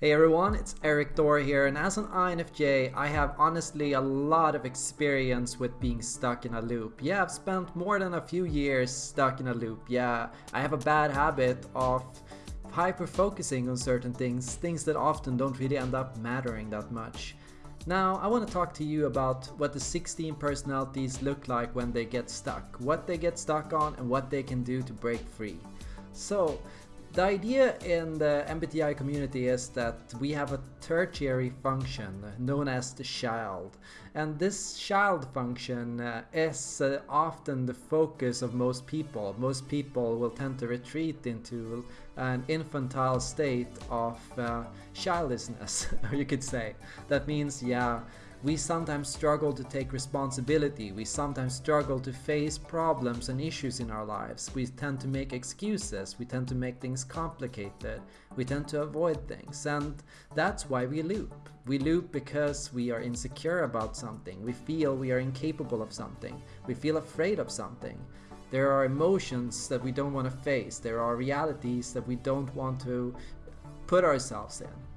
Hey everyone, it's Erik Thor here, and as an INFJ, I have honestly a lot of experience with being stuck in a loop. Yeah, I've spent more than a few years stuck in a loop. Yeah, I have a bad habit of hyper focusing on certain things, things that often don't really end up mattering that much. Now, I want to talk to you about what the 16 personalities look like when they get stuck, what they get stuck on, and what they can do to break free. So, the idea in the MBTI community is that we have a tertiary function known as the child. And this child function uh, is uh, often the focus of most people. Most people will tend to retreat into an infantile state of uh, childishness, you could say. That means, yeah, we sometimes struggle to take responsibility, we sometimes struggle to face problems and issues in our lives, we tend to make excuses, we tend to make things complicated, we tend to avoid things, and that's why we loop. We loop because we are insecure about something, we feel we are incapable of something, we feel afraid of something. There are emotions that we don't want to face, there are realities that we don't want to put ourselves in.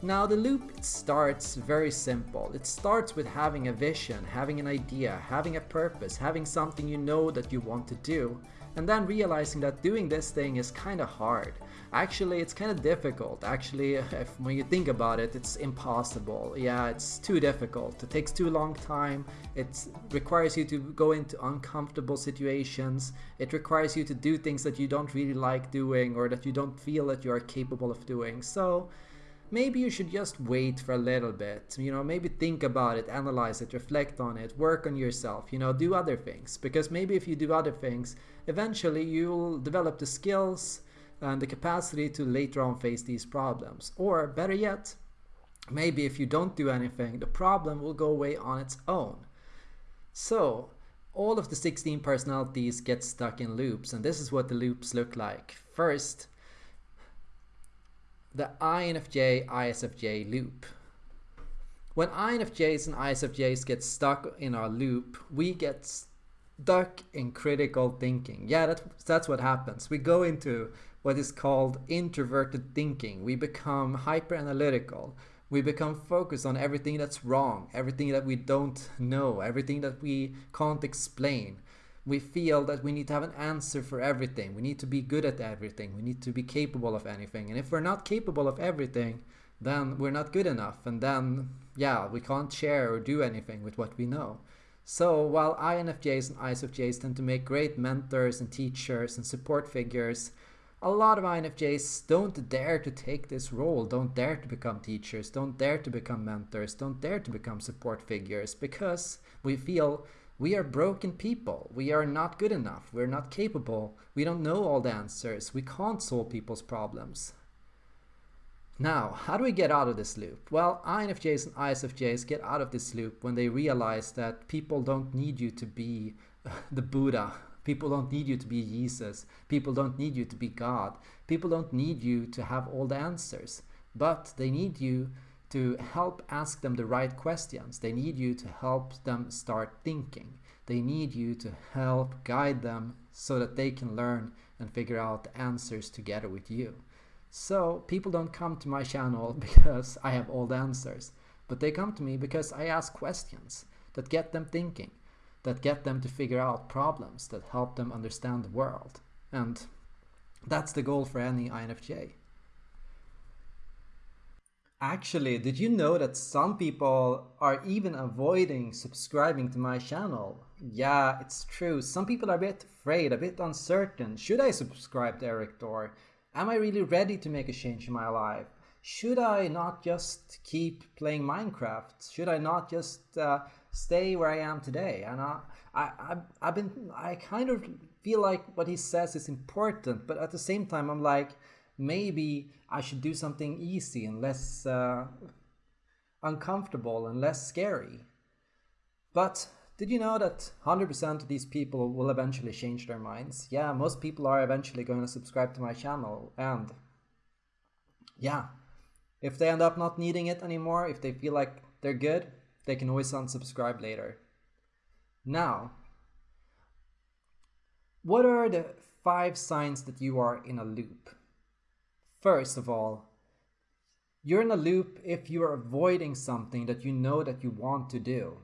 Now the loop starts very simple. It starts with having a vision, having an idea, having a purpose, having something you know that you want to do, and then realizing that doing this thing is kind of hard. Actually, it's kind of difficult. Actually, if, when you think about it, it's impossible. Yeah, it's too difficult. It takes too long time. It requires you to go into uncomfortable situations. It requires you to do things that you don't really like doing or that you don't feel that you are capable of doing. So, maybe you should just wait for a little bit. You know, maybe think about it, analyze it, reflect on it, work on yourself, you know, do other things. Because maybe if you do other things, eventually you'll develop the skills and the capacity to later on face these problems. Or better yet, maybe if you don't do anything, the problem will go away on its own. So, all of the 16 personalities get stuck in loops, and this is what the loops look like. First, the INFJ ISFJ loop. When INFJs and ISFJs get stuck in our loop, we get stuck in critical thinking. Yeah, that, that's what happens. We go into what is called introverted thinking. We become hyper analytical. We become focused on everything that's wrong, everything that we don't know, everything that we can't explain we feel that we need to have an answer for everything. We need to be good at everything. We need to be capable of anything. And if we're not capable of everything, then we're not good enough. And then, yeah, we can't share or do anything with what we know. So while INFJs and ISFJs tend to make great mentors and teachers and support figures, a lot of INFJs don't dare to take this role, don't dare to become teachers, don't dare to become mentors, don't dare to become support figures because we feel we are broken people. We are not good enough. We're not capable. We don't know all the answers. We can't solve people's problems. Now, how do we get out of this loop? Well, INFJs and ISFJs get out of this loop when they realize that people don't need you to be the Buddha. People don't need you to be Jesus. People don't need you to be God. People don't need you to have all the answers. But they need you to help ask them the right questions. They need you to help them start thinking. They need you to help guide them so that they can learn and figure out the answers together with you. So people don't come to my channel because I have all the answers, but they come to me because I ask questions that get them thinking, that get them to figure out problems, that help them understand the world. And that's the goal for any INFJ. Actually, did you know that some people are even avoiding subscribing to my channel? Yeah, it's true. Some people are a bit afraid, a bit uncertain. Should I subscribe to Erik Thor? Am I really ready to make a change in my life? Should I not just keep playing Minecraft? Should I not just uh, stay where I am today? And I, I, I've been, I kind of feel like what he says is important, but at the same time, I'm like, maybe I should do something easy and less uh, uncomfortable and less scary. But did you know that 100% of these people will eventually change their minds? Yeah, most people are eventually going to subscribe to my channel and yeah, if they end up not needing it anymore, if they feel like they're good, they can always unsubscribe later. Now, what are the five signs that you are in a loop? First of all, You're in a loop if you are avoiding something that you know that you want to do.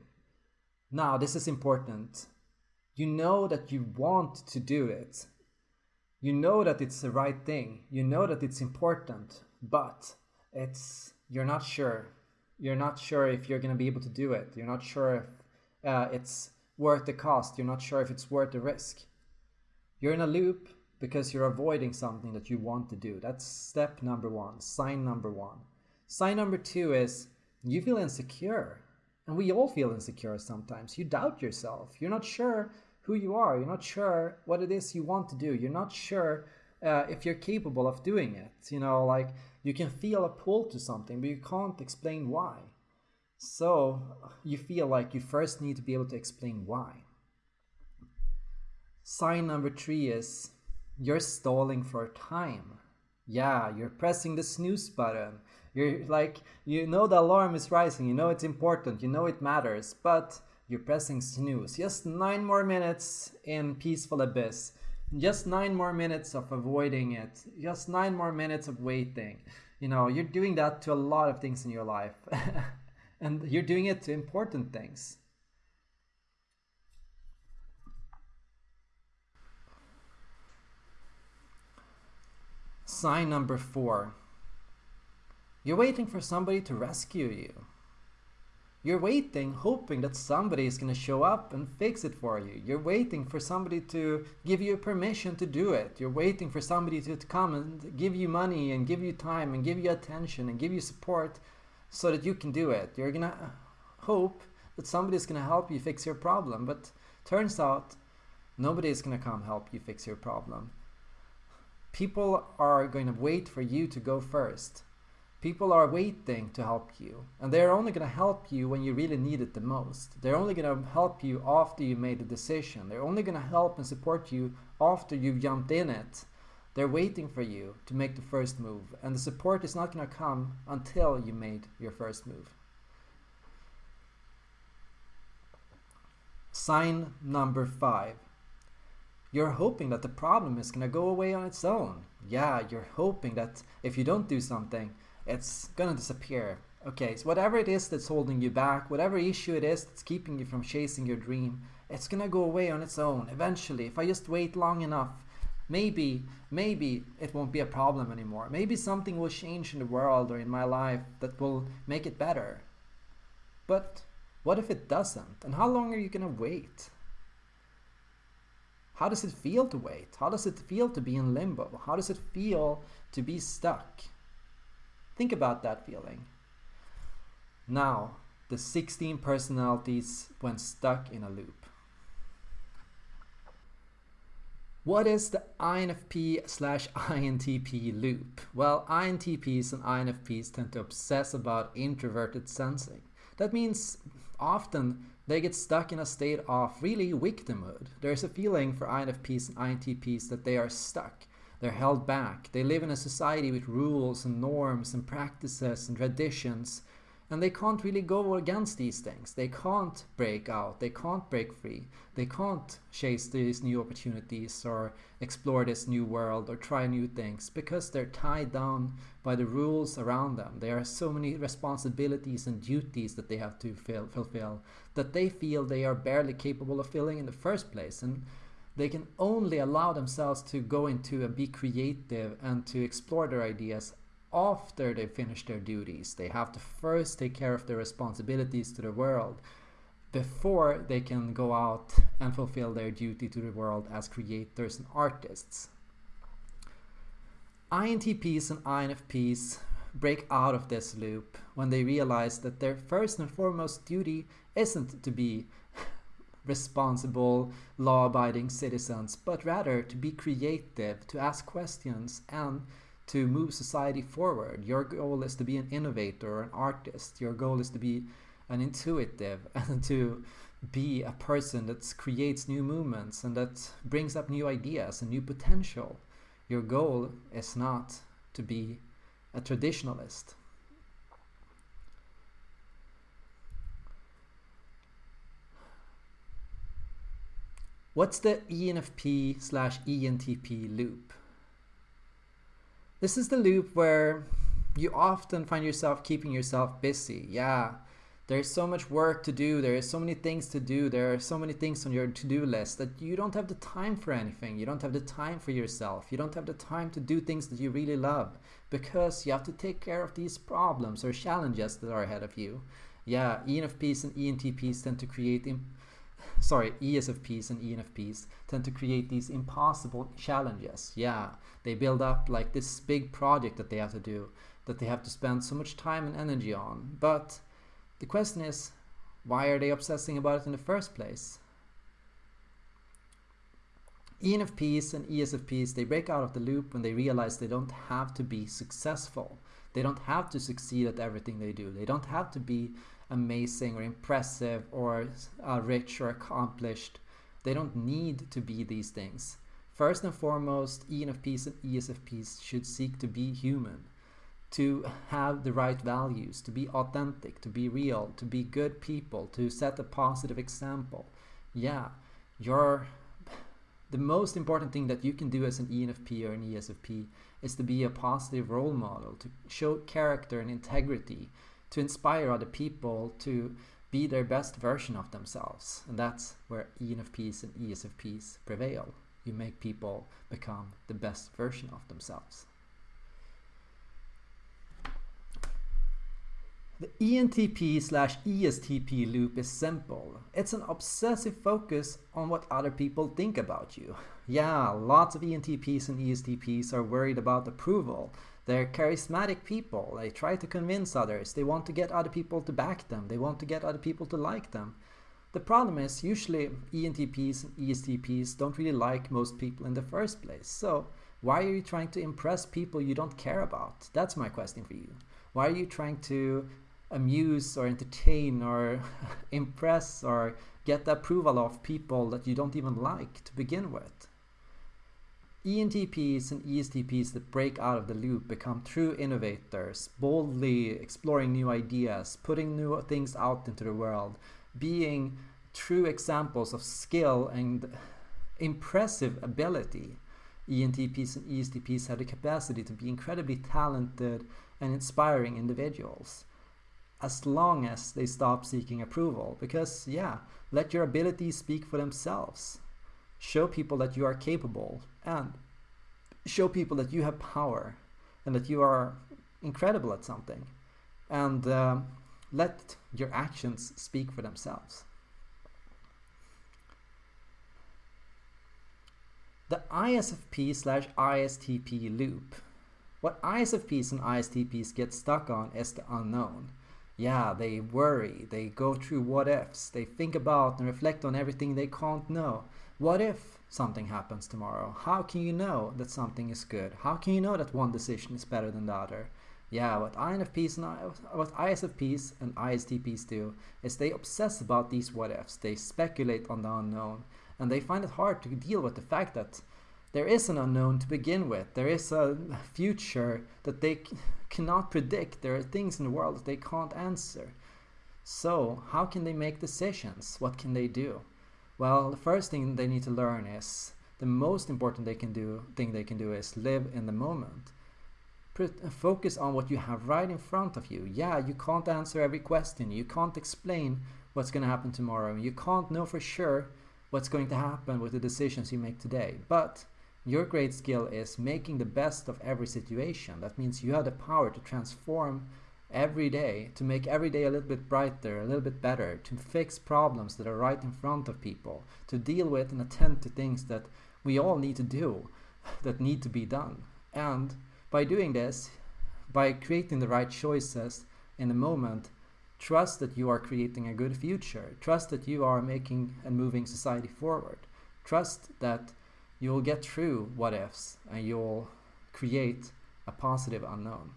Now, this is important. You know that you want to do it. You know that it's the right thing. You know that it's important, but it's you're not sure. You're not sure if you're going to be able to do it. You're not sure if uh, it's worth the cost. You're not sure if it's worth the risk. You're in a loop because you're avoiding something that you want to do. That's step number one, sign number one. Sign number two is you feel insecure. And we all feel insecure sometimes. You doubt yourself. You're not sure who you are. You're not sure what it is you want to do. You're not sure uh, if you're capable of doing it. You know, like you can feel a pull to something, but you can't explain why. So you feel like you first need to be able to explain why. Sign number three is you're stalling for time. Yeah, you're pressing the snooze button. You're like, you know the alarm is rising, you know it's important, you know it matters, but you're pressing snooze. Just nine more minutes in peaceful abyss just nine more minutes of avoiding it just nine more minutes of waiting you know you're doing that to a lot of things in your life and you're doing it to important things sign number four you're waiting for somebody to rescue you you're waiting, hoping that somebody is going to show up and fix it for you. You're waiting for somebody to give you permission to do it. You're waiting for somebody to come and give you money and give you time and give you attention and give you support so that you can do it. You're going to hope that somebody is going to help you fix your problem. But turns out nobody is going to come help you fix your problem. People are going to wait for you to go first. People are waiting to help you, and they're only going to help you when you really need it the most. They're only going to help you after you made the decision. They're only going to help and support you after you've jumped in it. They're waiting for you to make the first move, and the support is not going to come until you made your first move. Sign number five. You're hoping that the problem is going to go away on its own. Yeah, you're hoping that if you don't do something, it's gonna disappear. Okay, so whatever it is that's holding you back, whatever issue it is that's keeping you from chasing your dream, it's gonna go away on its own eventually. If I just wait long enough, maybe, maybe it won't be a problem anymore. Maybe something will change in the world or in my life that will make it better. But what if it doesn't? And how long are you gonna wait? How does it feel to wait? How does it feel to be in limbo? How does it feel to be stuck? Think about that feeling. Now, the 16 personalities when stuck in a loop. What is the INFP slash INTP loop? Well, INTPs and INFPs tend to obsess about introverted sensing. That means often they get stuck in a state of really victimhood. There's a feeling for INFPs and INTPs that they are stuck. They're held back. They live in a society with rules and norms and practices and traditions. And they can't really go against these things. They can't break out. They can't break free. They can't chase these new opportunities or explore this new world or try new things because they're tied down by the rules around them. There are so many responsibilities and duties that they have to fulfill that they feel they are barely capable of filling in the first place. And they can only allow themselves to go into and be creative and to explore their ideas after they finish their duties. They have to first take care of their responsibilities to the world before they can go out and fulfill their duty to the world as creators and artists. INTPs and INFPs break out of this loop when they realize that their first and foremost duty isn't to be responsible, law abiding citizens, but rather to be creative, to ask questions, and to move society forward. Your goal is to be an innovator, an artist. Your goal is to be an intuitive and to be a person that creates new movements and that brings up new ideas and new potential. Your goal is not to be a traditionalist. What's the ENFP slash ENTP loop? This is the loop where you often find yourself keeping yourself busy. Yeah, there's so much work to do, There is so many things to do, there are so many things on your to do list that you don't have the time for anything. You don't have the time for yourself. You don't have the time to do things that you really love because you have to take care of these problems or challenges that are ahead of you. Yeah, ENFPs and ENTPs tend to create, sorry, ESFPs and ENFPs tend to create these impossible challenges. Yeah, they build up like this big project that they have to do, that they have to spend so much time and energy on. But the question is, why are they obsessing about it in the first place? ENFPs and ESFPs, they break out of the loop when they realize they don't have to be successful. They don't have to succeed at everything they do. They don't have to be amazing or impressive or uh, rich or accomplished. They don't need to be these things. First and foremost, ENFPs and ESFPs should seek to be human to have the right values, to be authentic, to be real, to be good people, to set a positive example. Yeah, you're the most important thing that you can do as an ENFP or an ESFP is to be a positive role model, to show character and integrity, to inspire other people to be their best version of themselves. And that's where ENFPs and ESFPs prevail. You make people become the best version of themselves. The ENTP slash ESTP loop is simple. It's an obsessive focus on what other people think about you. Yeah, lots of ENTPs and ESTPs are worried about approval. They're charismatic people. They try to convince others. They want to get other people to back them. They want to get other people to like them. The problem is usually ENTPs and ESTPs don't really like most people in the first place. So why are you trying to impress people you don't care about? That's my question for you. Why are you trying to amuse or entertain or impress or get the approval of people that you don't even like to begin with. ENTPs and ESTPs that break out of the loop become true innovators, boldly exploring new ideas, putting new things out into the world, being true examples of skill and impressive ability. ENTPs and ESTPs have the capacity to be incredibly talented and inspiring individuals as long as they stop seeking approval. Because, yeah, let your abilities speak for themselves. Show people that you are capable and show people that you have power and that you are incredible at something. And uh, let your actions speak for themselves. The ISFP slash ISTP loop. What ISFPs and ISTPs get stuck on is the unknown yeah, they worry, they go through what ifs, they think about and reflect on everything they can't know. What if something happens tomorrow? How can you know that something is good? How can you know that one decision is better than the other? Yeah, what INFPs and I, what ISFPs and ISTPs do is they obsess about these what ifs. They speculate on the unknown, and they find it hard to deal with the fact that there is an unknown to begin with. There is a future that they cannot predict. There are things in the world that they can't answer. So, how can they make decisions? What can they do? Well, the first thing they need to learn is the most important they can do thing they can do is live in the moment. Focus on what you have right in front of you. Yeah, you can't answer every question. You can't explain what's going to happen tomorrow. You can't know for sure what's going to happen with the decisions you make today. But your great skill is making the best of every situation. That means you have the power to transform every day, to make every day a little bit brighter, a little bit better, to fix problems that are right in front of people, to deal with and attend to things that we all need to do, that need to be done. And by doing this, by creating the right choices in the moment, trust that you are creating a good future. Trust that you are making and moving society forward. Trust that you'll get through what ifs and you'll create a positive unknown.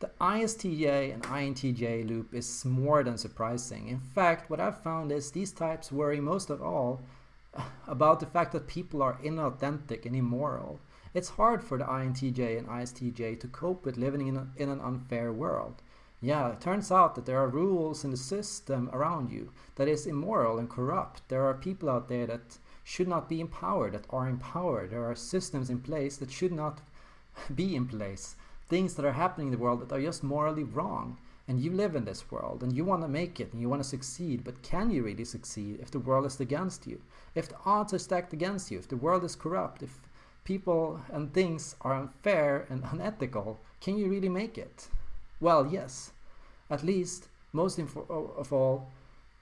The ISTJ and INTJ loop is more than surprising. In fact, what I've found is these types worry most of all about the fact that people are inauthentic and immoral. It's hard for the INTJ and ISTJ to cope with living in, a, in an unfair world. Yeah, it turns out that there are rules in the system around you that is immoral and corrupt. There are people out there that should not be empowered, that are empowered. There are systems in place that should not be in place, things that are happening in the world that are just morally wrong. And you live in this world and you want to make it and you want to succeed, but can you really succeed if the world is against you? If the odds are stacked against you, if the world is corrupt, if people and things are unfair and unethical, can you really make it? Well, yes. At least, most of all,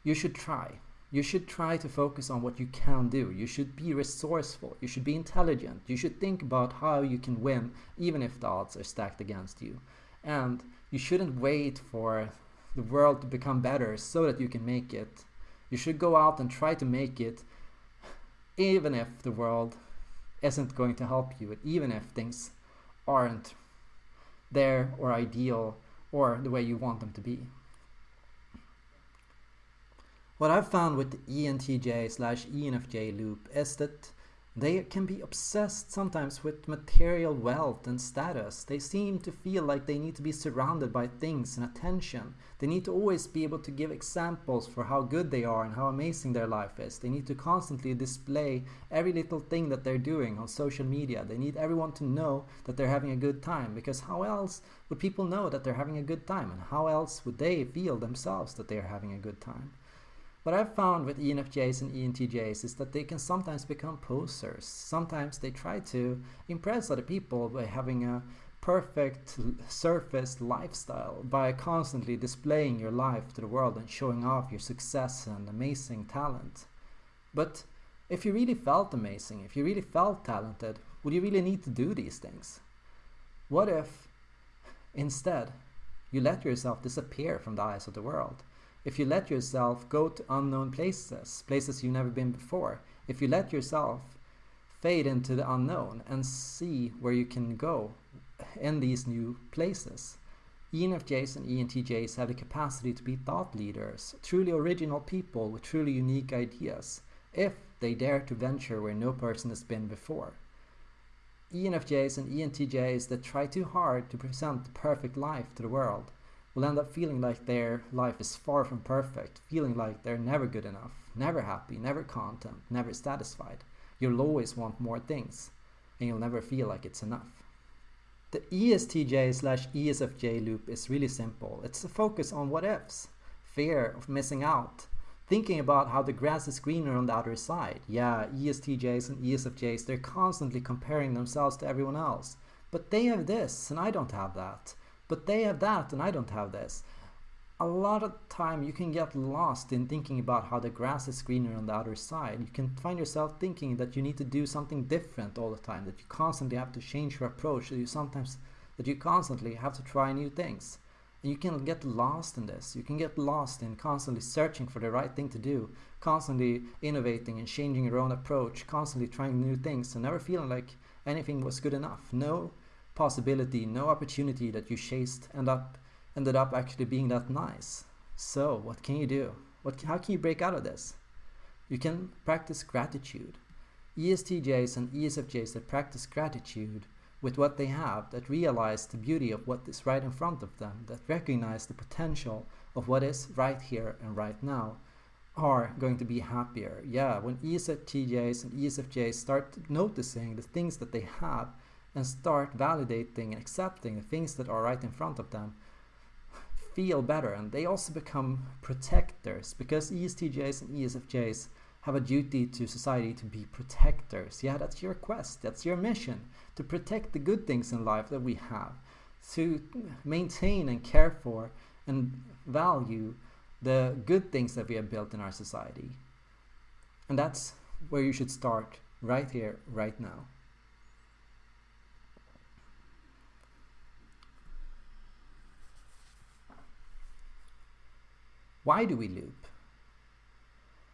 you should try. You should try to focus on what you can do. You should be resourceful. You should be intelligent. You should think about how you can win, even if the odds are stacked against you. And you shouldn't wait for the world to become better so that you can make it. You should go out and try to make it, even if the world isn't going to help you, even if things aren't there or ideal or the way you want them to be. What I've found with the ENTJ slash ENFJ loop is that they can be obsessed sometimes with material wealth and status. They seem to feel like they need to be surrounded by things and attention. They need to always be able to give examples for how good they are and how amazing their life is. They need to constantly display every little thing that they're doing on social media. They need everyone to know that they're having a good time because how else would people know that they're having a good time and how else would they feel themselves that they're having a good time? What I've found with ENFJs and ENTJs is that they can sometimes become posers. Sometimes they try to impress other people by having a perfect surface lifestyle, by constantly displaying your life to the world and showing off your success and amazing talent. But if you really felt amazing, if you really felt talented, would you really need to do these things? What if, instead, you let yourself disappear from the eyes of the world? If you let yourself go to unknown places, places you've never been before, if you let yourself fade into the unknown and see where you can go in these new places. ENFJs and ENTJs have the capacity to be thought leaders, truly original people with truly unique ideas, if they dare to venture where no person has been before. ENFJs and ENTJs that try too hard to present the perfect life to the world will end up feeling like their life is far from perfect, feeling like they're never good enough, never happy, never content, never satisfied. You'll always want more things, and you'll never feel like it's enough. The ESTJ slash ESFJ loop is really simple. It's a focus on what ifs, fear of missing out, thinking about how the grass is greener on the other side. Yeah, ESTJs and ESFJs, they're constantly comparing themselves to everyone else. But they have this, and I don't have that. But they have that and I don't have this. A lot of time you can get lost in thinking about how the grass is greener on the other side. You can find yourself thinking that you need to do something different all the time, that you constantly have to change your approach, that you sometimes that you constantly have to try new things. And you can get lost in this. You can get lost in constantly searching for the right thing to do, constantly innovating and changing your own approach, constantly trying new things and never feeling like anything was good enough. No, possibility, no opportunity that you chased end up ended up actually being that nice. So what can you do? What, how can you break out of this? You can practice gratitude. ESTJs and ESFJs that practice gratitude with what they have, that realize the beauty of what is right in front of them, that recognize the potential of what is right here and right now, are going to be happier. Yeah, when ESTJs and ESFJs start noticing the things that they have and start validating and accepting the things that are right in front of them feel better and they also become protectors because ESTJs and ESFJs have a duty to society to be protectors. Yeah, that's your quest, that's your mission to protect the good things in life that we have, to maintain and care for and value the good things that we have built in our society. And that's where you should start right here, right now. Why do we loop?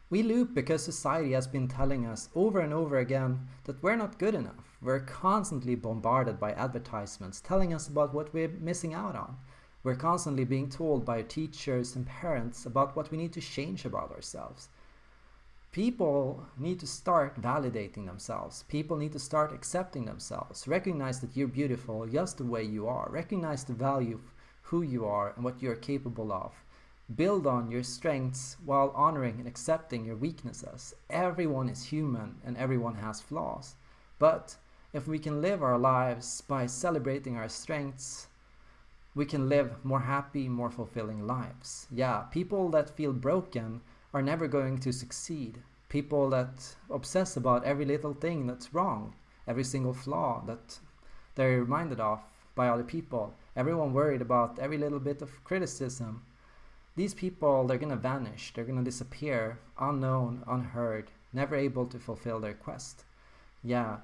We loop because society has been telling us over and over again that we're not good enough. We're constantly bombarded by advertisements telling us about what we're missing out on. We're constantly being told by teachers and parents about what we need to change about ourselves. People need to start validating themselves. People need to start accepting themselves. Recognize that you're beautiful just the way you are. Recognize the value of who you are and what you're capable of. Build on your strengths while honoring and accepting your weaknesses. Everyone is human and everyone has flaws. But if we can live our lives by celebrating our strengths, we can live more happy, more fulfilling lives. Yeah, people that feel broken are never going to succeed. People that obsess about every little thing that's wrong, every single flaw that they're reminded of by other people, everyone worried about every little bit of criticism. These people, they're gonna vanish, they're gonna disappear, unknown, unheard, never able to fulfill their quest. Yeah,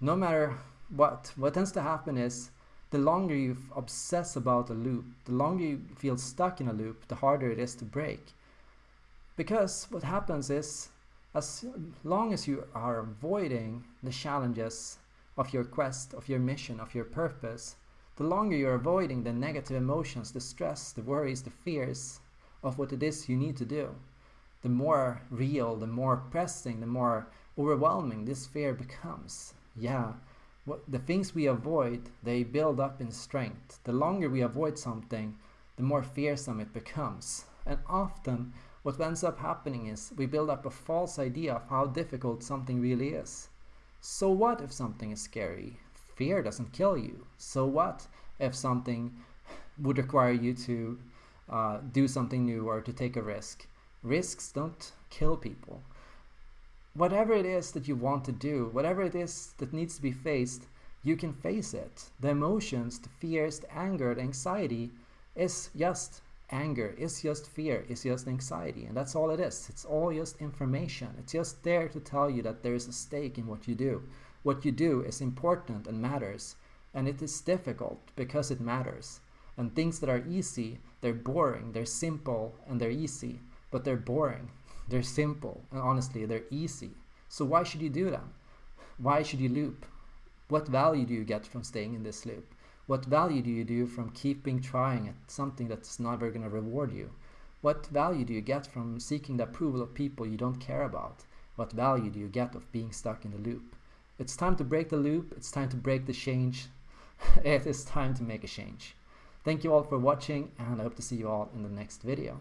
no matter what, what tends to happen is the longer you obsess about a loop, the longer you feel stuck in a loop, the harder it is to break. Because what happens is, as long as you are avoiding the challenges of your quest, of your mission, of your purpose, the longer you're avoiding the negative emotions, the stress, the worries, the fears of what it is you need to do, the more real, the more pressing, the more overwhelming this fear becomes yeah, what, the things we avoid, they build up in strength. The longer we avoid something, the more fearsome it becomes. And often, what ends up happening is we build up a false idea of how difficult something really is. So what if something is scary? Fear doesn't kill you. So what if something would require you to uh, do something new or to take a risk? Risks don't kill people whatever it is that you want to do, whatever it is that needs to be faced, you can face it. The emotions, the fears, the anger, the anxiety is just anger, is just fear, is just anxiety. And that's all it is. It's all just information. It's just there to tell you that there is a stake in what you do. What you do is important and matters. And it is difficult because it matters. And things that are easy, they're boring, they're simple, and they're easy, but they're boring. They're simple and honestly, they're easy. So why should you do them? Why should you loop? What value do you get from staying in this loop? What value do you do from keeping trying at something that's never going to reward you? What value do you get from seeking the approval of people you don't care about? What value do you get of being stuck in the loop? It's time to break the loop. It's time to break the change. it is time to make a change. Thank you all for watching and I hope to see you all in the next video.